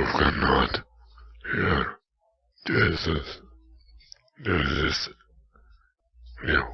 you cannot hear this is this is new.